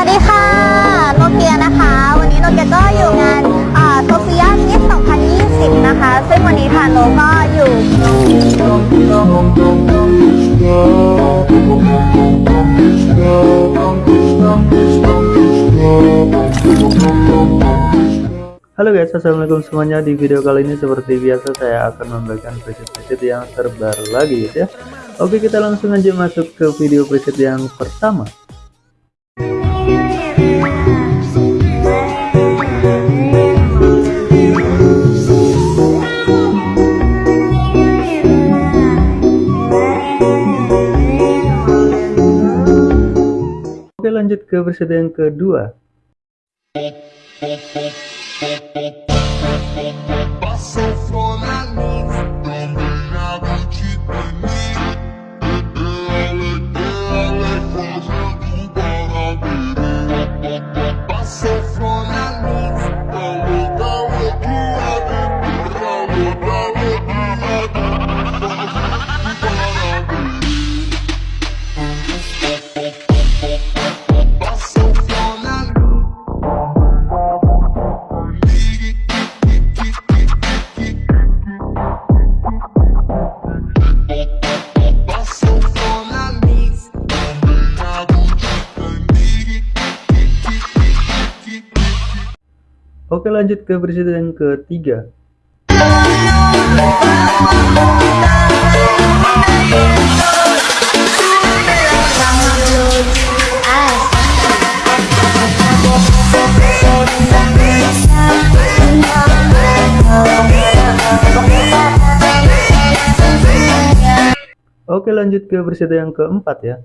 วัสดีค่ะ โนเกียนะคะ วันนี้โนเกียก็อยู่งานโซเฟียมิส2020 นะคะ ซึ่งวันนี้ทางโนก็อยู่ Halo guys, assalamualaikum semuanya. Di video kali ini seperti biasa saya akan membagikan preset-preset yang terbaru lagi guys ya. Oke, kita langsung aja masuk ke video preset yang pertama. Lanjut ke preset yang kedua. Passou fome também Oke, lanjut ke preset yang ketiga. Oke, lanjut ke preset yang keempat ya.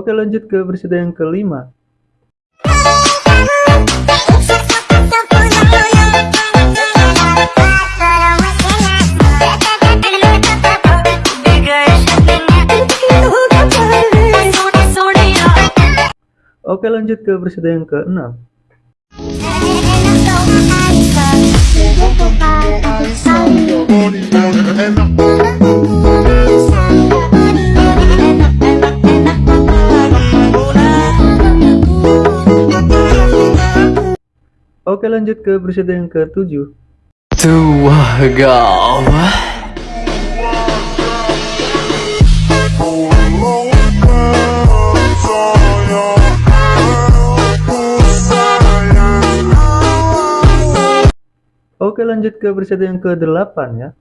Oke, lanjut ke preset yang kelima. Oke, lanjut ke preset yang keenam. Oke, lanjut ke preset yang ketujuh. Tua gawah Oke, lanjut ke preset yang ke-8 ya.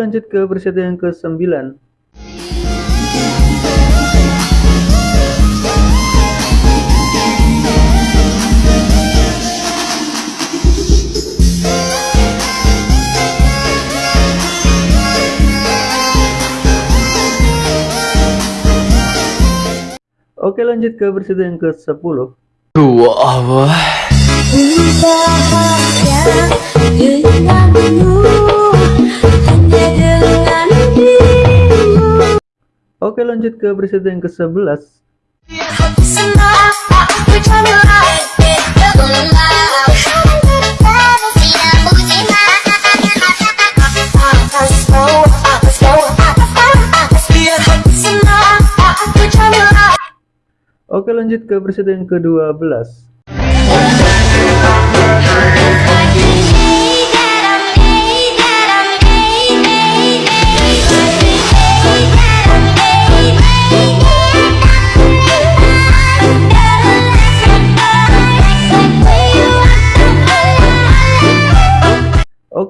Lanjut ke preset yang ke-9. Oke, lanjut ke preset yang ke-10. Tua Allah Oke, lanjut ke preset yang ke-11. Oke, lanjut ke preset yang ke-12.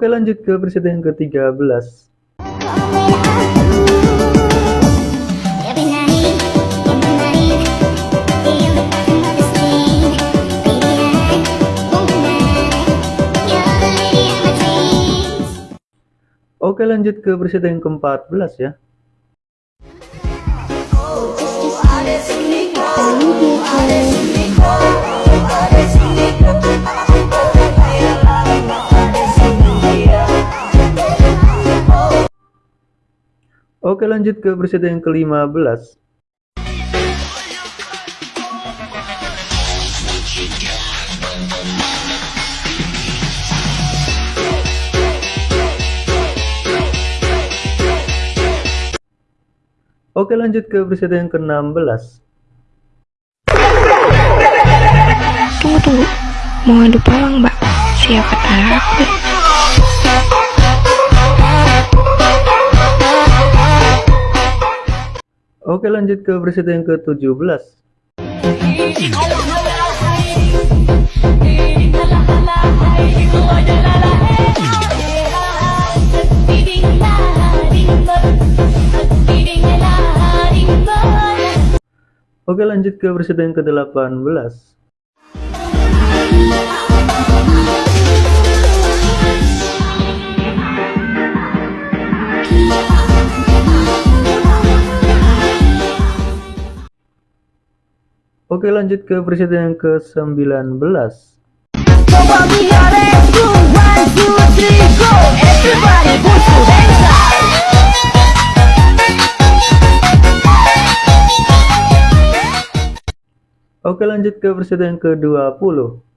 Oke, lanjut ke preset yang ke-13. Oke lanjut ke preset yang ke-14 ya. Oke lanjut ke preset yang ke-15. Oke lanjut ke preset yang ke-16. Tunggu tunggu, mau adu pawang mbak? Siapa takut? Oke lanjut ke preset yang ke-17. Oke lanjut ke preset yang ke-18. Oke lanjut ke preset yang ke-19. Oke lanjut ke preset yang ke-20.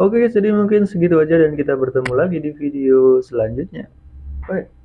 Oke, jadi mungkin segitu aja dan kita bertemu lagi di video selanjutnya. Bye.